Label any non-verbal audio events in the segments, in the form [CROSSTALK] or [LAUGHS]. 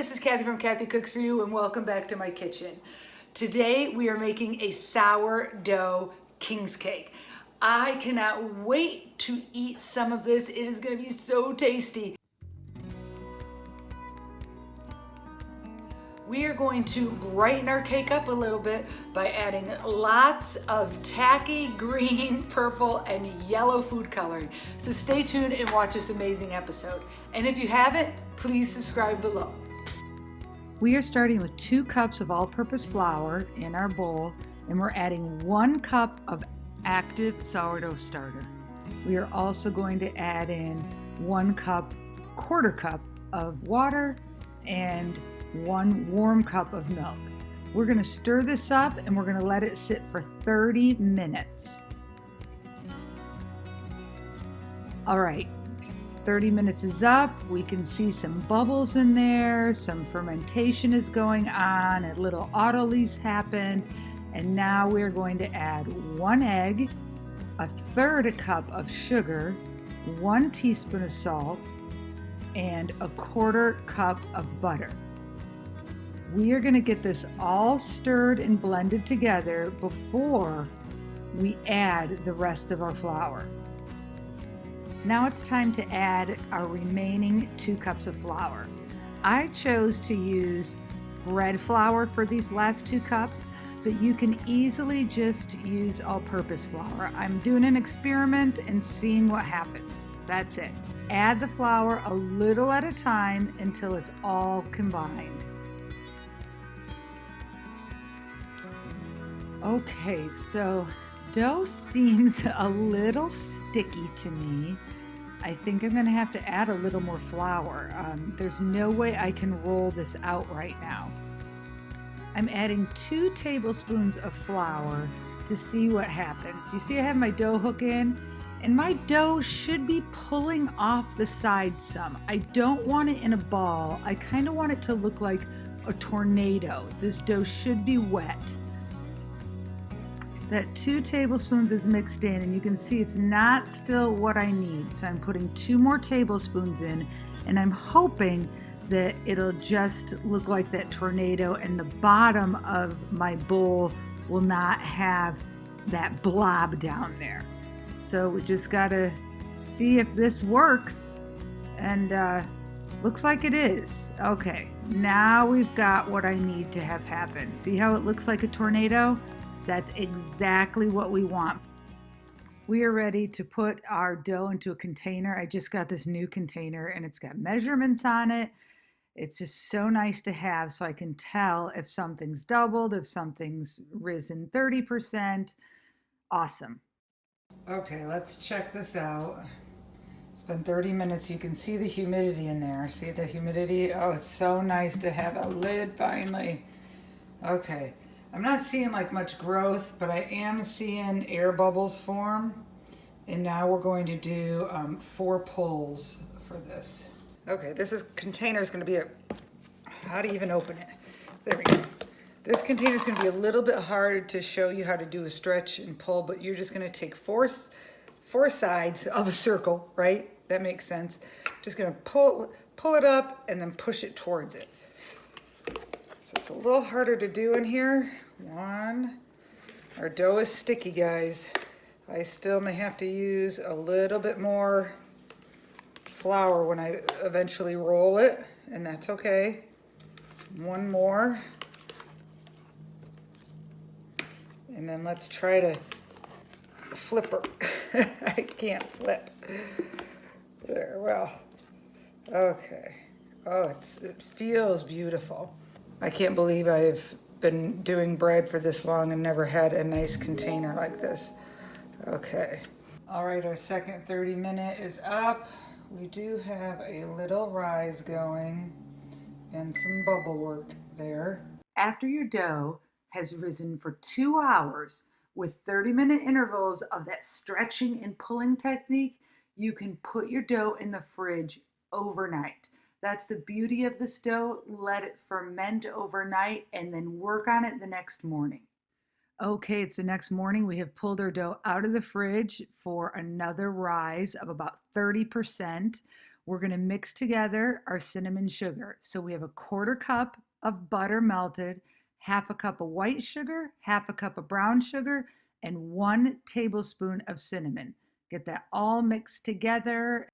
this is Kathy from Kathy Cooks For You and welcome back to my kitchen. Today we are making a sourdough king's cake. I cannot wait to eat some of this. It is gonna be so tasty. we are going to brighten our cake up a little bit by adding lots of tacky [LAUGHS] green, purple, and yellow food coloring. So stay tuned and watch this amazing episode. And if you haven't, please subscribe below. We are starting with two cups of all-purpose flour in our bowl, and we're adding one cup of active sourdough starter. We are also going to add in one cup, quarter cup of water and one warm cup of milk. We're gonna stir this up and we're gonna let it sit for 30 minutes. All right, 30 minutes is up. We can see some bubbles in there, some fermentation is going on, a little autolyse happened, and now we're going to add one egg, a third a cup of sugar, one teaspoon of salt, and a quarter cup of butter. We are gonna get this all stirred and blended together before we add the rest of our flour. Now it's time to add our remaining two cups of flour. I chose to use bread flour for these last two cups, but you can easily just use all-purpose flour. I'm doing an experiment and seeing what happens. That's it. Add the flour a little at a time until it's all combined. Okay, so dough seems [LAUGHS] a little sticky to me. I think I'm gonna have to add a little more flour. Um, there's no way I can roll this out right now. I'm adding two tablespoons of flour to see what happens. You see I have my dough hook in and my dough should be pulling off the side some. I don't want it in a ball. I kind of want it to look like a tornado. This dough should be wet that two tablespoons is mixed in and you can see it's not still what I need. So I'm putting two more tablespoons in and I'm hoping that it'll just look like that tornado and the bottom of my bowl will not have that blob down there. So we just gotta see if this works and uh, looks like it is. Okay, now we've got what I need to have happen. See how it looks like a tornado? That's exactly what we want. We are ready to put our dough into a container. I just got this new container and it's got measurements on it. It's just so nice to have so I can tell if something's doubled, if something's risen 30%. Awesome. Okay, let's check this out. It's been 30 minutes. You can see the humidity in there. See the humidity? Oh, it's so nice to have a lid finally. Okay, I'm not seeing like much growth, but I am seeing air bubbles form. And now we're going to do um, four pulls for this. Okay, this is container is going to be a, how to even open it? There we go. This container is going to be a little bit hard to show you how to do a stretch and pull, but you're just going to take four, four sides of a circle, right? That makes sense. Just going to pull, pull it up and then push it towards it. So it's a little harder to do in here. One. Our dough is sticky, guys. I still may have to use a little bit more flour when I eventually roll it, and that's okay. One more. And then let's try to flip her. [LAUGHS] I can't flip. There, well, okay. Oh, it's, it feels beautiful. I can't believe I've been doing bread for this long and never had a nice container like this. Okay. All right, our second 30 minute is up. We do have a little rise going and some bubble work there. After your dough has risen for two hours with 30 minute intervals of that stretching and pulling technique, you can put your dough in the fridge overnight. That's the beauty of this dough. Let it ferment overnight and then work on it the next morning. Okay, it's the next morning. We have pulled our dough out of the fridge for another rise of about 30%. we're going to mix together our cinnamon sugar. So we have a quarter cup of butter melted, half a cup of white sugar, half a cup of brown sugar, and one tablespoon of cinnamon. Get that all mixed together.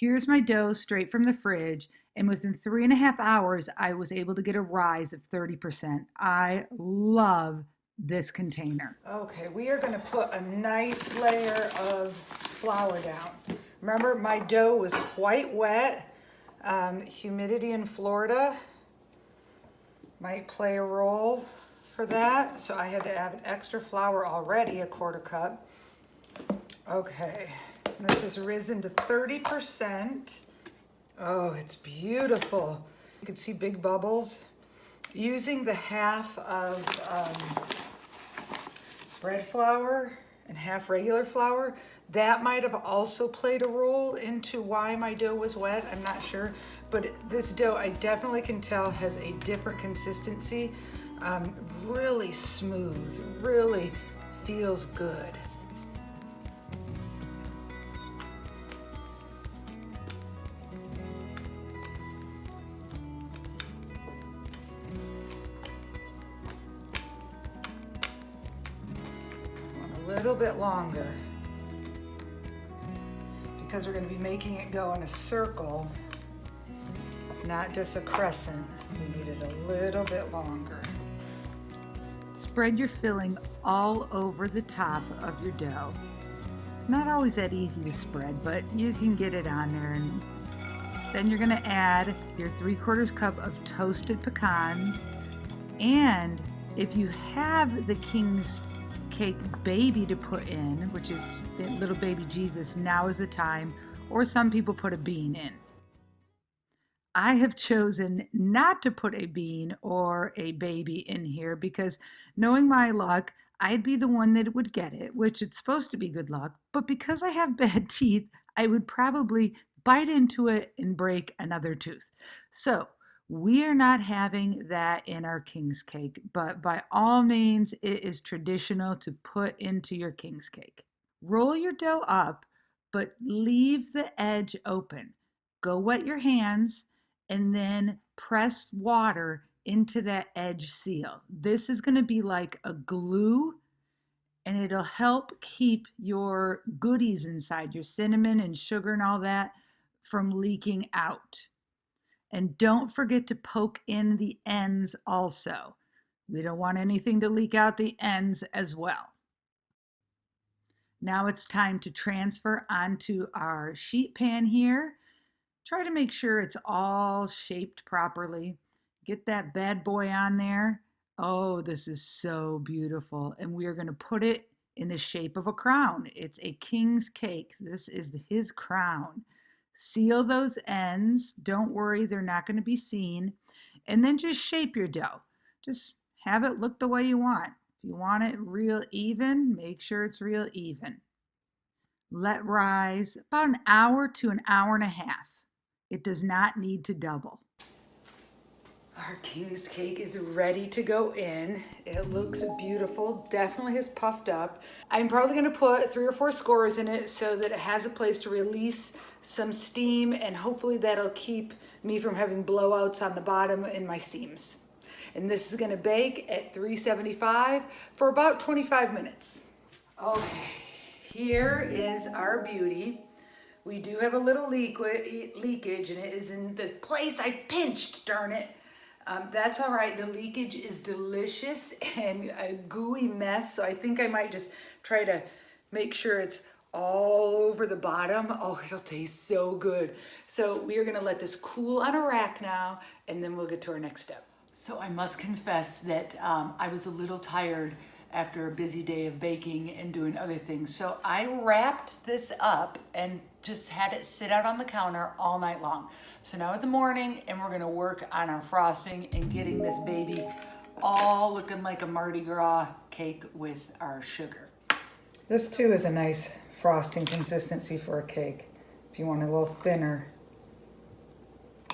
Here's my dough straight from the fridge. And within three and a half hours, I was able to get a rise of 30%. I love this container. Okay, we are gonna put a nice layer of flour down. Remember, my dough was quite wet. Um, humidity in Florida might play a role for that. So I had to add extra flour already, a quarter cup. Okay, this has risen to 30%. Oh, it's beautiful. You can see big bubbles. Using the half of um, bread flour and half regular flour, that might have also played a role into why my dough was wet. I'm not sure. But this dough, I definitely can tell, has a different consistency. Um, really smooth, really feels good. Bit longer because we're going to be making it go in a circle, not just a crescent. We need it a little bit longer. Spread your filling all over the top of your dough. It's not always that easy to spread, but you can get it on there. And then you're going to add your three quarters cup of toasted pecans. And if you have the King's cake baby to put in, which is little baby Jesus, now is the time, or some people put a bean in. I have chosen not to put a bean or a baby in here because knowing my luck, I'd be the one that would get it, which it's supposed to be good luck. But because I have [LAUGHS] bad teeth, I would probably bite into it and break another tooth. So we are not having that in our king's cake, but by all means, it is traditional to put into your king's cake. Roll your dough up, but leave the edge open. Go wet your hands and then press water into that edge seal. This is going to be like a glue and it'll help keep your goodies inside, your cinnamon and sugar and all that, from leaking out. And don't forget to poke in the ends also. We don't want anything to leak out the ends as well. Now it's time to transfer onto our sheet pan here. Try to make sure it's all shaped properly. Get that bad boy on there. Oh, this is so beautiful. And we are going to put it in the shape of a crown. It's a king's cake. This is his crown. Seal those ends. Don't worry, they're not going to be seen. And then just shape your dough. Just have it look the way you want. If you want it real even, make sure it's real even. Let rise about an hour to an hour and a half. It does not need to double. Our king's cake is ready to go in. It looks beautiful, definitely has puffed up. I'm probably gonna put three or four scores in it so that it has a place to release some steam and hopefully that'll keep me from having blowouts on the bottom in my seams. And this is gonna bake at 375 for about 25 minutes. Okay, here is our beauty. We do have a little leakage and it is in the place I pinched, darn it. Um, that's all right, the leakage is delicious and a gooey mess, so I think I might just try to make sure it's all over the bottom. Oh, it'll taste so good. So we are gonna let this cool on a rack now, and then we'll get to our next step. So I must confess that um, I was a little tired after a busy day of baking and doing other things. So I wrapped this up and just had it sit out on the counter all night long. So now it's morning and we're gonna work on our frosting and getting this baby all looking like a Mardi Gras cake with our sugar. This too is a nice frosting consistency for a cake if you want a little thinner.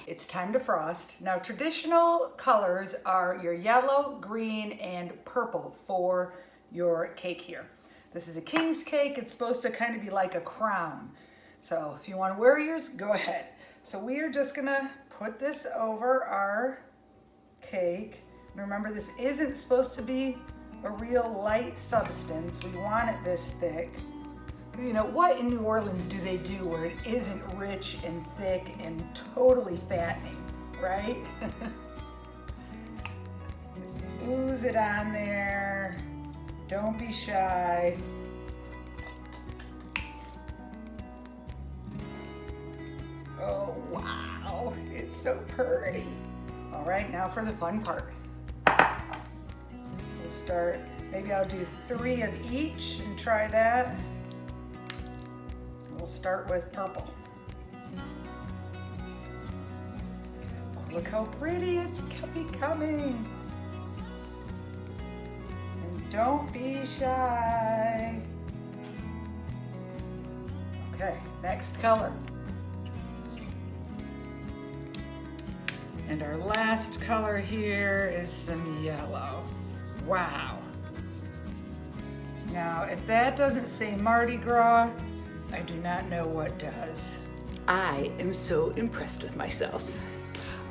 It's time to frost. Now traditional colors are your yellow, green, and purple for your cake here. This is a king's cake. It's supposed to kind of be like a crown. So if you want to wear yours, go ahead. So we are just gonna put this over our cake. Remember, this isn't supposed to be a real light substance. We want it this thick. You know, what in New Orleans do they do where it isn't rich and thick and totally fattening, right? Just [LAUGHS] ooze it on there. Don't be shy. Oh, wow, it's so pretty. All right, now for the fun part. We'll start, maybe I'll do three of each and try that. We'll start with purple. Look how pretty it's becoming. And don't be shy. Okay, next color. And our last color here is some yellow. Wow. Now, if that doesn't say Mardi Gras, I do not know what does. I am so impressed with myself.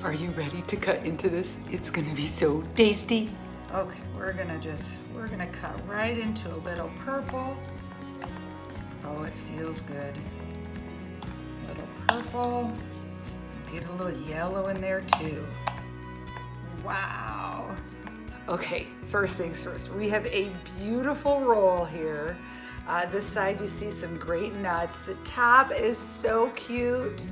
Are you ready to cut into this? It's gonna be so tasty. Okay, we're gonna just, we're gonna cut right into a little purple. Oh, it feels good. A little purple. Get a little yellow in there too. Wow. Okay, first things first. We have a beautiful roll here. Uh, this side you see some great nuts. The top is so cute.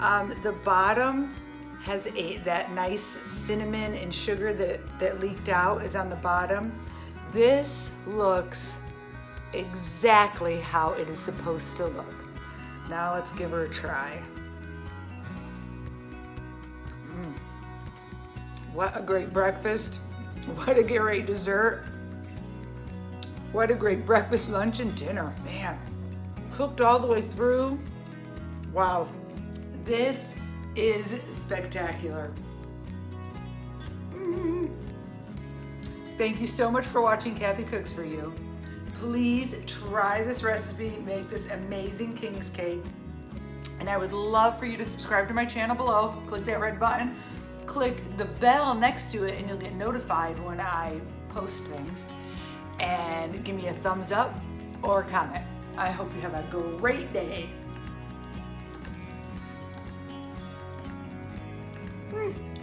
Um, the bottom has a that nice cinnamon and sugar that, that leaked out is on the bottom. This looks exactly how it is supposed to look. Now let's give her a try. Mm. What a great breakfast. [LAUGHS] What a great dessert. What a great breakfast, lunch, and dinner. Man, cooked all the way through. Wow, this is spectacular. Mm. Thank you so much for watching Kathy Cooks For You. Please try this recipe, make this amazing King's Cake. And I would love for you to subscribe to my channel below. Click that red button. Click the bell next to it and you'll get notified when I post things. And give me a thumbs up or a comment. I hope you have a great day. Mm.